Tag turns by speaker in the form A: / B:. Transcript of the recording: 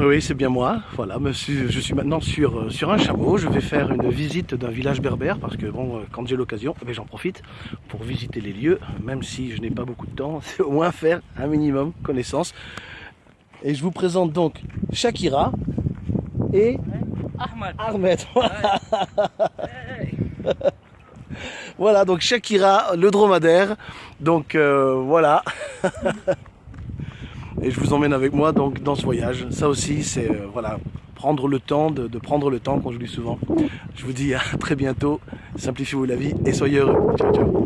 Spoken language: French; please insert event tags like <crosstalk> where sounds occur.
A: Oui, c'est bien moi. Voilà, je suis maintenant sur, euh, sur un chameau. Je vais faire une visite d'un village berbère parce que bon, euh, quand j'ai l'occasion, eh ben, j'en profite pour visiter les lieux, même si je n'ai pas beaucoup de temps. <laughs> C'est au moins faire un minimum connaissance. Et je vous présente donc Shakira et. Ahmed. <laughs> Voilà, donc Shakira, le dromadaire. Donc euh, voilà. <laughs> Et je vous emmène avec moi donc dans ce voyage. Ça aussi, c'est euh, voilà, prendre le temps, de, prendre le temps, comme je dis souvent. Je vous dis à très bientôt. Simplifiez-vous la vie et soyez heureux. Ciao, ciao.